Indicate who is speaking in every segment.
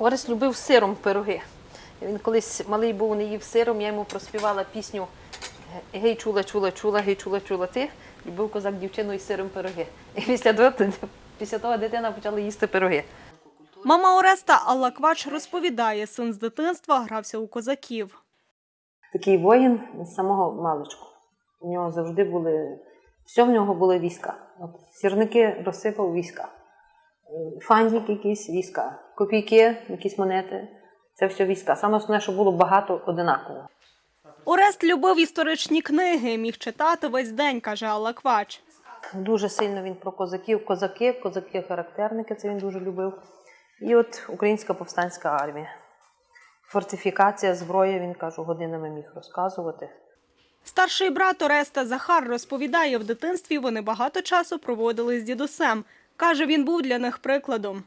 Speaker 1: Орес любив сиром пироги. Він колись малий був, не їв сиром, я йому проспівала пісню Гей, чула, чула, чула, гей, чула, чула ти. Любив козак дівчину із сиром пироги. І після того, після того дитина почала їсти пироги.
Speaker 2: Мама Ореста Алла Квач розповідає, син з дитинства грався у козаків.
Speaker 1: Такий воїн з самого маличку. У нього завжди були, все в нього були війська. От сірники розсипав війська. Фантик якісь війська, копійки, якісь монети. Це все війська. Саме основне, що було багато одинаково.
Speaker 2: Орест любив історичні книги, міг читати весь день, каже Алла Квач.
Speaker 1: Дуже сильно він про козаків, козаки, козаки-характерники, це він дуже любив. І от Українська повстанська армія. Фортифікація, зброя, він каже, годинами міг розказувати.
Speaker 2: Старший брат Ореста Захар розповідає, в дитинстві вони багато часу проводили з дідусем. Каже, він був для них прикладом.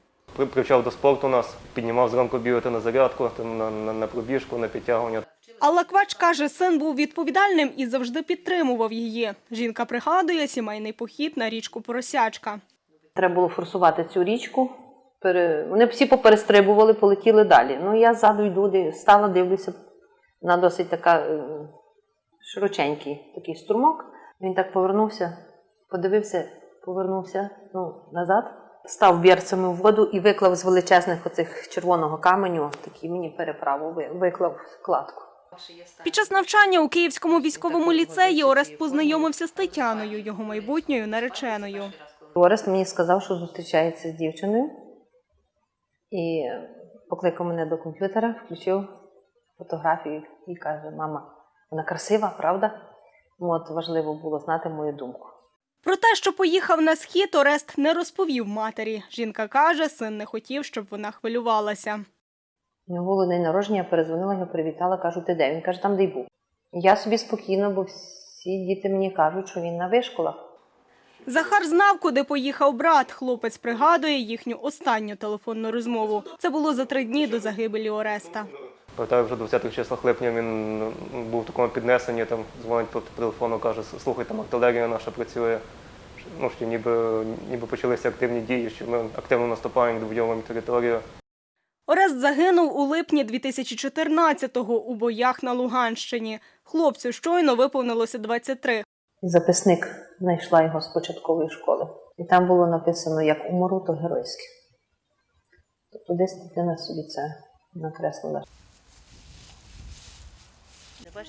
Speaker 3: Привчав до спорту нас, піднімав зранку бігати на зарядку, на, на, на пробіжку, на підтягування.
Speaker 2: Алла Квач каже, син був відповідальним і завжди підтримував її. Жінка пригадує сімейний похід на річку Поросячка.
Speaker 1: Треба було форсувати цю річку. Пере... Вони всі поперестрибували, полетіли далі. Ну, я ззаду йду, стала, дивлюся на досить така е, широченький такий струмок. Він так повернувся, подивився, повернувся ну, назад, став берцями в воду і виклав з величезних оцих червоного каменю, такий мені переправу, виклав кладку.
Speaker 2: Під час навчання у Київському військовому ліцеї Орест познайомився з Тетяною, його майбутньою нареченою.
Speaker 1: Орест мені сказав, що зустрічається з дівчиною. І покликав мене до комп'ютера, включив фотографію і каже: Мама, вона красива, правда? От важливо було знати мою думку.
Speaker 2: Про те, що поїхав на схід, Орест не розповів матері. Жінка каже, син не хотів, щоб вона хвилювалася.
Speaker 1: У нього було день народження, я перезвонила його, привітала, кажу, ти де? Він каже, там де й був. Я собі спокійно, бо всі діти мені кажуть, що він на вишколах.
Speaker 2: Захар знав, куди поїхав брат. Хлопець пригадує їхню останню телефонну розмову. Це було за три дні до загибелі Ореста.
Speaker 3: Пам'ятаю, вже 20-х числах липня він ну, був в такому піднесенні, там дзвонить по телефону, каже, слухай, там артилерія наша працює. Ну, що ніби, ніби почалися активні дії, що ми активно наступаємо, доводьовуємо територію.
Speaker 2: Орест загинув у липні 2014-го у боях на Луганщині. Хлопцю щойно виповнилося 23.
Speaker 1: Записник знайшла його з початкової школи. І там було написано, як умру, то геройське. Тобто десь дитина собі це накреслила.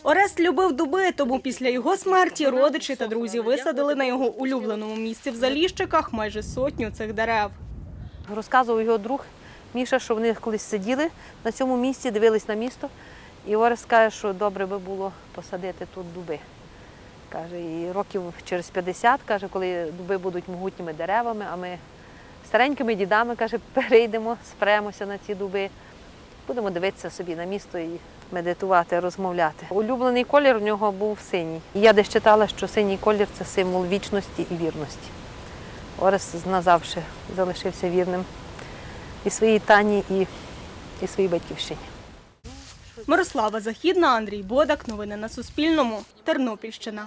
Speaker 2: Орест любив дуби, тому після його смерті родичі та друзі висадили на його улюбленому місці в Заліщиках майже сотню цих дерев.
Speaker 1: Розказував його друг Міша, що вони колись сиділи на цьому місці, дивились на місто. І Орес каже, що добре би було посадити тут дуби. Каже, і років через 50, каже, коли дуби будуть могутніми деревами, а ми старенькими дідами, каже, перейдемо, спремося на ці дуби. Будемо дивитися собі на місто і медитувати, розмовляти. Улюблений колір у нього був синій. Я десь читала, що синій колір це символ вічності і вірності. Орес назавжди залишився вірним і своїй тані, і, і своїй батьківщині.
Speaker 2: Мирослава Західна, Андрій Бодак. Новини на Суспільному. Тернопільщина.